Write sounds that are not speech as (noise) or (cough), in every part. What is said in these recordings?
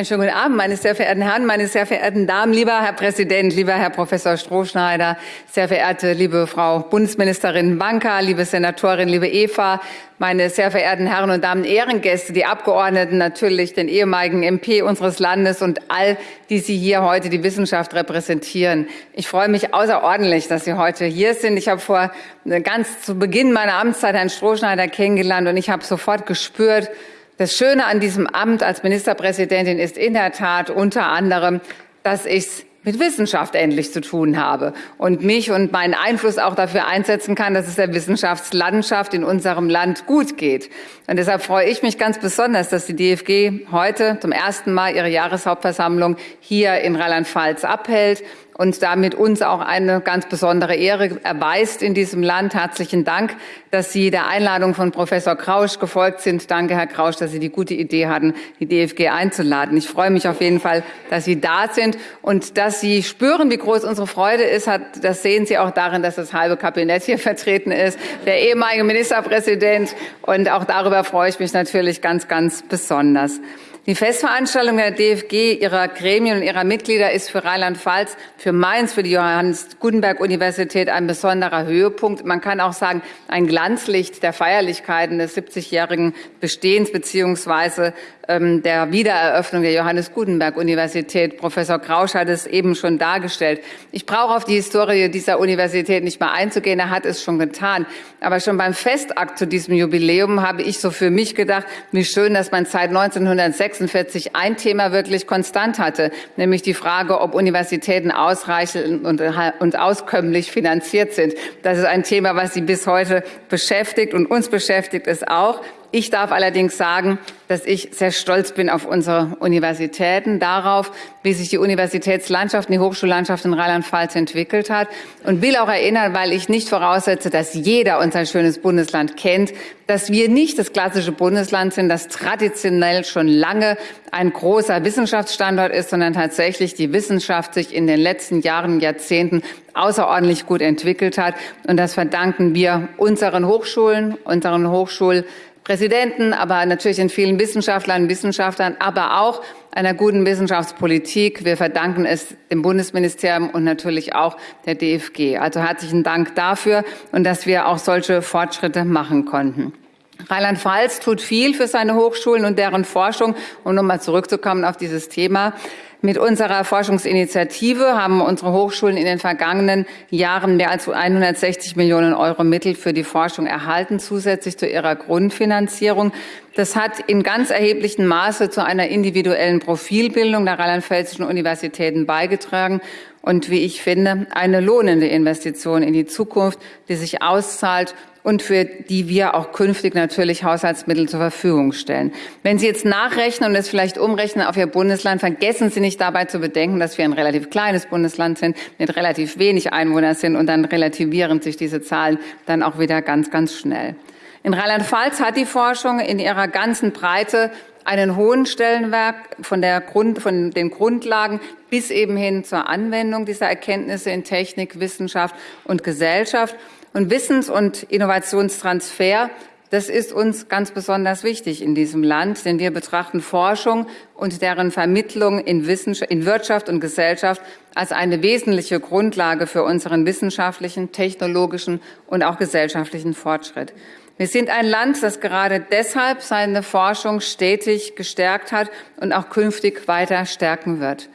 Einen schönen guten Abend, meine sehr verehrten Herren, meine sehr verehrten Damen, lieber Herr Präsident, lieber Herr Professor Strohschneider, sehr verehrte liebe Frau Bundesministerin Banka, liebe Senatorin, liebe Eva, meine sehr verehrten Herren und Damen Ehrengäste, die Abgeordneten, natürlich den ehemaligen MP unseres Landes und all die Sie hier heute die Wissenschaft repräsentieren. Ich freue mich außerordentlich, dass Sie heute hier sind. Ich habe vor ganz zu Beginn meiner Amtszeit Herrn Strohschneider kennengelernt und ich habe sofort gespürt, das Schöne an diesem Amt als Ministerpräsidentin ist in der Tat unter anderem, dass ich mit Wissenschaft endlich zu tun habe und mich und meinen Einfluss auch dafür einsetzen kann, dass es der Wissenschaftslandschaft in unserem Land gut geht. Und deshalb freue ich mich ganz besonders, dass die DFG heute zum ersten Mal ihre Jahreshauptversammlung hier in Rheinland-Pfalz abhält und damit uns auch eine ganz besondere Ehre erweist in diesem Land. Herzlichen Dank, dass Sie der Einladung von Professor Krausch gefolgt sind. Danke, Herr Krausch, dass Sie die gute Idee hatten, die DFG einzuladen. Ich freue mich auf jeden Fall, dass Sie da sind und dass Sie spüren, wie groß unsere Freude ist. Das sehen Sie auch darin, dass das halbe Kabinett hier (laughs) vertreten ist, der ehemalige Ministerpräsident. Und auch darüber freue ich mich natürlich ganz, ganz besonders. Die Festveranstaltung der DFG, ihrer Gremien und ihrer Mitglieder ist für Rheinland-Pfalz, für Mainz, für die Johannes Gutenberg Universität ein besonderer Höhepunkt. Man kann auch sagen, ein Glanzlicht der Feierlichkeiten des 70-jährigen Bestehens beziehungsweise ähm, der Wiedereröffnung der Johannes Gutenberg Universität. Professor Krausch hat es eben schon dargestellt. Ich brauche auf die Historie dieser Universität nicht mehr einzugehen. Er hat es schon getan. Aber schon beim Festakt zu diesem Jubiläum habe ich so für mich gedacht, wie schön, dass man seit 1906 1946 ein Thema wirklich konstant hatte, nämlich die Frage, ob Universitäten ausreichend und, und auskömmlich finanziert sind. Das ist ein Thema, was Sie bis heute beschäftigt und uns beschäftigt es auch. Ich darf allerdings sagen, dass ich sehr stolz bin auf unsere Universitäten, darauf, wie sich die Universitätslandschaft die Hochschullandschaft in Rheinland-Pfalz entwickelt hat und will auch erinnern, weil ich nicht voraussetze, dass jeder unser schönes Bundesland kennt, dass wir nicht das klassische Bundesland sind, das traditionell schon lange ein großer Wissenschaftsstandort ist, sondern tatsächlich die Wissenschaft sich in den letzten Jahren, Jahrzehnten außerordentlich gut entwickelt hat. Und das verdanken wir unseren Hochschulen, unseren Hochschul Präsidenten, aber natürlich den vielen Wissenschaftlern Wissenschaftlern, aber auch einer guten Wissenschaftspolitik. Wir verdanken es dem Bundesministerium und natürlich auch der DFG. Also herzlichen Dank dafür und dass wir auch solche Fortschritte machen konnten. Rheinland-Pfalz tut viel für seine Hochschulen und deren Forschung. Um nochmal zurückzukommen auf dieses Thema. Mit unserer Forschungsinitiative haben unsere Hochschulen in den vergangenen Jahren mehr als 160 Millionen Euro Mittel für die Forschung erhalten, zusätzlich zu ihrer Grundfinanzierung. Das hat in ganz erheblichem Maße zu einer individuellen Profilbildung der rheinland-pfälzischen Universitäten beigetragen und, wie ich finde, eine lohnende Investition in die Zukunft, die sich auszahlt und für die wir auch künftig natürlich Haushaltsmittel zur Verfügung stellen. Wenn Sie jetzt nachrechnen und es vielleicht umrechnen auf Ihr Bundesland, vergessen Sie nicht dabei zu bedenken, dass wir ein relativ kleines Bundesland sind, mit relativ wenig Einwohnern sind und dann relativieren sich diese Zahlen dann auch wieder ganz, ganz schnell. In Rheinland-Pfalz hat die Forschung in ihrer ganzen Breite einen hohen Stellenwert von, der Grund, von den Grundlagen bis eben hin zur Anwendung dieser Erkenntnisse in Technik, Wissenschaft und Gesellschaft. Und Wissens- und Innovationstransfer, das ist uns ganz besonders wichtig in diesem Land, denn wir betrachten Forschung und deren Vermittlung in, in Wirtschaft und Gesellschaft als eine wesentliche Grundlage für unseren wissenschaftlichen, technologischen und auch gesellschaftlichen Fortschritt. Wir sind ein Land, das gerade deshalb seine Forschung stetig gestärkt hat und auch künftig weiter stärken wird.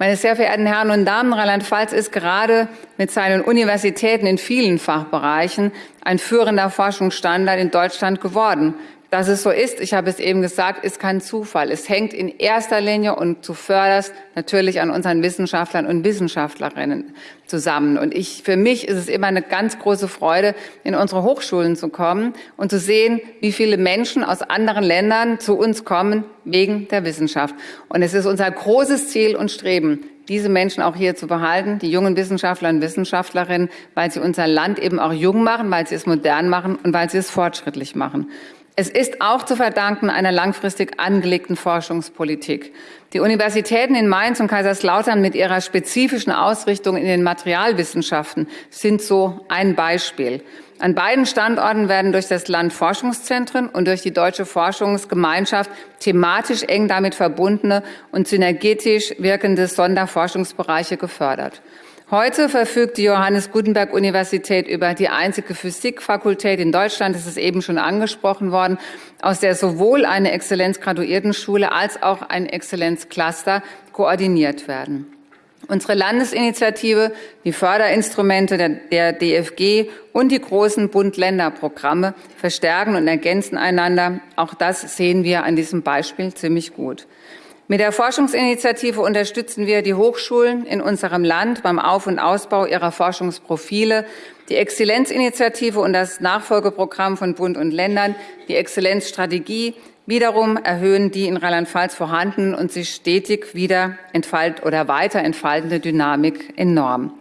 Meine sehr verehrten Herren und Damen, Rheinland-Pfalz ist gerade mit seinen Universitäten in vielen Fachbereichen ein führender Forschungsstandard in Deutschland geworden. Dass es so ist, ich habe es eben gesagt, ist kein Zufall. Es hängt in erster Linie und zuvörderst natürlich an unseren Wissenschaftlern und Wissenschaftlerinnen zusammen. Und ich, für mich ist es immer eine ganz große Freude, in unsere Hochschulen zu kommen und zu sehen, wie viele Menschen aus anderen Ländern zu uns kommen wegen der Wissenschaft. Und es ist unser großes Ziel und Streben, diese Menschen auch hier zu behalten, die jungen Wissenschaftler und Wissenschaftlerinnen, weil sie unser Land eben auch jung machen, weil sie es modern machen und weil sie es fortschrittlich machen. Es ist auch zu verdanken einer langfristig angelegten Forschungspolitik. Die Universitäten in Mainz und Kaiserslautern mit ihrer spezifischen Ausrichtung in den Materialwissenschaften sind so ein Beispiel. An beiden Standorten werden durch das Land Forschungszentren und durch die Deutsche Forschungsgemeinschaft thematisch eng damit verbundene und synergetisch wirkende Sonderforschungsbereiche gefördert. Heute verfügt die Johannes Gutenberg Universität über die einzige Physikfakultät in Deutschland, das ist eben schon angesprochen worden, aus der sowohl eine Exzellenzgraduiertenschule als auch ein Exzellenzcluster koordiniert werden. Unsere Landesinitiative, die Förderinstrumente der, der DFG und die großen Bund-Länder-Programme verstärken und ergänzen einander. Auch das sehen wir an diesem Beispiel ziemlich gut. Mit der Forschungsinitiative unterstützen wir die Hochschulen in unserem Land beim Auf- und Ausbau ihrer Forschungsprofile. Die Exzellenzinitiative und das Nachfolgeprogramm von Bund und Ländern, die Exzellenzstrategie, wiederum erhöhen die in Rheinland-Pfalz vorhandenen und sich stetig wieder entfalt oder weiter entfaltende Dynamik enorm.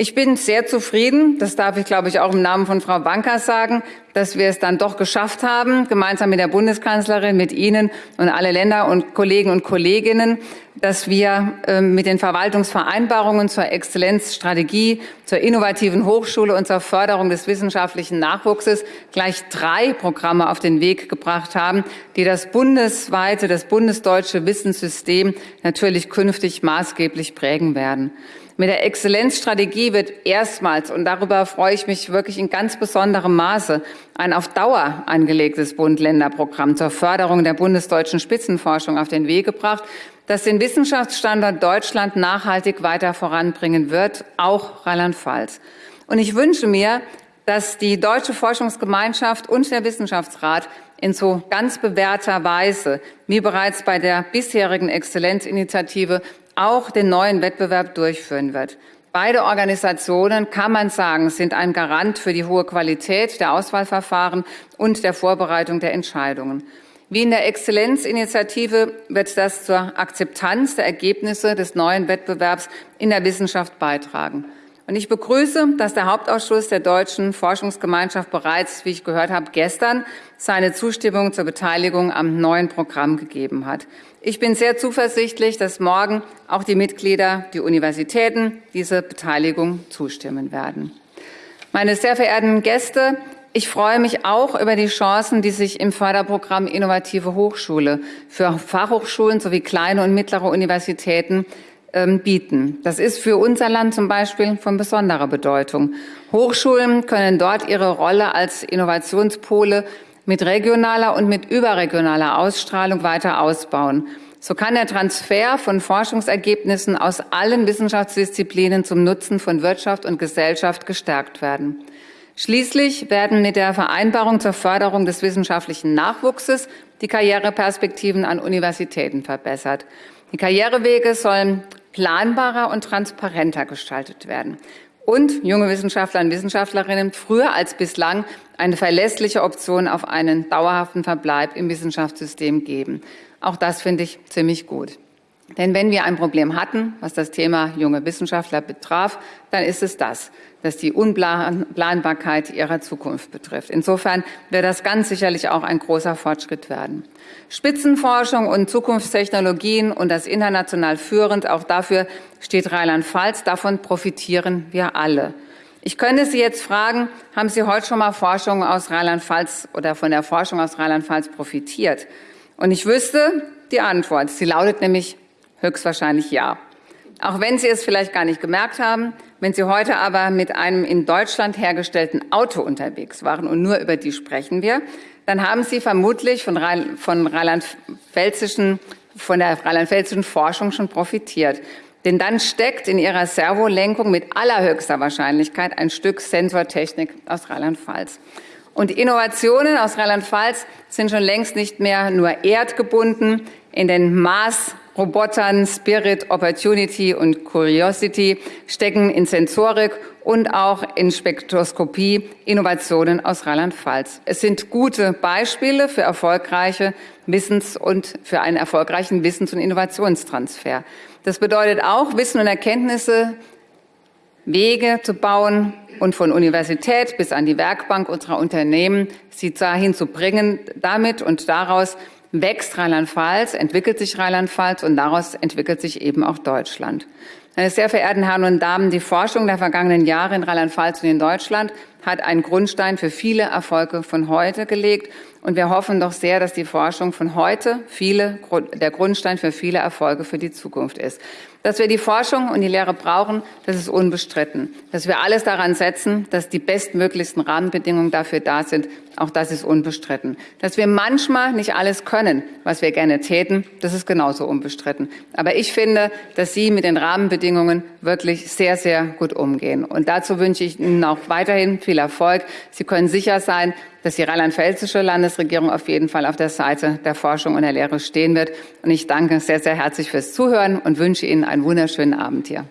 Ich bin sehr zufrieden, das darf ich, glaube ich, auch im Namen von Frau Banker sagen, dass wir es dann doch geschafft haben, gemeinsam mit der Bundeskanzlerin, mit Ihnen und alle Länder und Kollegen und Kolleginnen, dass wir ähm, mit den Verwaltungsvereinbarungen zur Exzellenzstrategie, zur innovativen Hochschule und zur Förderung des wissenschaftlichen Nachwuchses gleich drei Programme auf den Weg gebracht haben, die das bundesweite, das bundesdeutsche Wissenssystem natürlich künftig maßgeblich prägen werden. Mit der Exzellenzstrategie wird erstmals, und darüber freue ich mich wirklich in ganz besonderem Maße, ein auf Dauer angelegtes Bund-Länder-Programm zur Förderung der bundesdeutschen Spitzenforschung auf den Weg gebracht, das den Wissenschaftsstandort Deutschland nachhaltig weiter voranbringen wird, auch Rheinland-Pfalz. Und ich wünsche mir, dass die Deutsche Forschungsgemeinschaft und der Wissenschaftsrat in so ganz bewährter Weise, wie bereits bei der bisherigen Exzellenzinitiative, auch den neuen Wettbewerb durchführen wird. Beide Organisationen, kann man sagen, sind ein Garant für die hohe Qualität der Auswahlverfahren und der Vorbereitung der Entscheidungen. Wie in der Exzellenzinitiative wird das zur Akzeptanz der Ergebnisse des neuen Wettbewerbs in der Wissenschaft beitragen. Und ich begrüße, dass der Hauptausschuss der Deutschen Forschungsgemeinschaft bereits, wie ich gehört habe, gestern seine Zustimmung zur Beteiligung am neuen Programm gegeben hat. Ich bin sehr zuversichtlich, dass morgen auch die Mitglieder, die Universitäten diese Beteiligung zustimmen werden. Meine sehr verehrten Gäste, ich freue mich auch über die Chancen, die sich im Förderprogramm Innovative Hochschule für Fachhochschulen sowie kleine und mittlere Universitäten bieten. Das ist für unser Land zum Beispiel von besonderer Bedeutung. Hochschulen können dort ihre Rolle als Innovationspole mit regionaler und mit überregionaler Ausstrahlung weiter ausbauen. So kann der Transfer von Forschungsergebnissen aus allen Wissenschaftsdisziplinen zum Nutzen von Wirtschaft und Gesellschaft gestärkt werden. Schließlich werden mit der Vereinbarung zur Förderung des wissenschaftlichen Nachwuchses die Karriereperspektiven an Universitäten verbessert. Die Karrierewege sollen planbarer und transparenter gestaltet werden und junge Wissenschaftler und Wissenschaftlerinnen früher als bislang eine verlässliche Option auf einen dauerhaften Verbleib im Wissenschaftssystem geben. Auch das finde ich ziemlich gut. Denn wenn wir ein Problem hatten, was das Thema junge Wissenschaftler betraf, dann ist es das, dass die Unplanbarkeit ihrer Zukunft betrifft. Insofern wird das ganz sicherlich auch ein großer Fortschritt werden. Spitzenforschung und Zukunftstechnologien und das international führend, auch dafür steht Rheinland-Pfalz. Davon profitieren wir alle. Ich könnte Sie jetzt fragen, haben Sie heute schon mal Forschung aus Rheinland-Pfalz oder von der Forschung aus Rheinland-Pfalz profitiert? Und ich wüsste die Antwort. Sie lautet nämlich höchstwahrscheinlich ja. Auch wenn Sie es vielleicht gar nicht gemerkt haben, wenn Sie heute aber mit einem in Deutschland hergestellten Auto unterwegs waren und nur über die sprechen wir, dann haben Sie vermutlich von, Rhein, von rheinland-pfälzischen von der rheinland-pfälzischen Forschung schon profitiert. Denn dann steckt in ihrer Servolenkung mit allerhöchster Wahrscheinlichkeit ein Stück Sensortechnik aus Rheinland-Pfalz. Und Innovationen aus Rheinland-Pfalz sind schon längst nicht mehr nur erdgebunden. In den Maß Robotern Spirit, Opportunity und Curiosity stecken in Sensorik und auch in Spektroskopie Innovationen aus Rheinland-Pfalz. Es sind gute Beispiele für erfolgreiche Wissens- und für einen erfolgreichen Wissens- und Innovationstransfer. Das bedeutet auch, Wissen und Erkenntnisse, Wege zu bauen und von Universität bis an die Werkbank unserer Unternehmen sie dahin zu bringen, damit und daraus wächst Rheinland-Pfalz, entwickelt sich Rheinland-Pfalz und daraus entwickelt sich eben auch Deutschland. Meine sehr verehrten Herren und Damen, die Forschung der vergangenen Jahre in Rheinland-Pfalz und in Deutschland hat einen Grundstein für viele Erfolge von heute gelegt. Und wir hoffen doch sehr, dass die Forschung von heute viele, der Grundstein für viele Erfolge für die Zukunft ist. Dass wir die Forschung und die Lehre brauchen, das ist unbestritten. Dass wir alles daran setzen, dass die bestmöglichsten Rahmenbedingungen dafür da sind, auch das ist unbestritten. Dass wir manchmal nicht alles können, was wir gerne täten, das ist genauso unbestritten. Aber ich finde, dass Sie mit den Rahmenbedingungen wirklich sehr, sehr gut umgehen. Und dazu wünsche ich Ihnen auch weiterhin viel Erfolg. Sie können sicher sein, dass die rheinland-pfälzische Landesregierung auf jeden Fall auf der Seite der Forschung und der Lehre stehen wird. Und ich danke sehr, sehr herzlich fürs Zuhören und wünsche Ihnen einen wunderschönen Abend hier.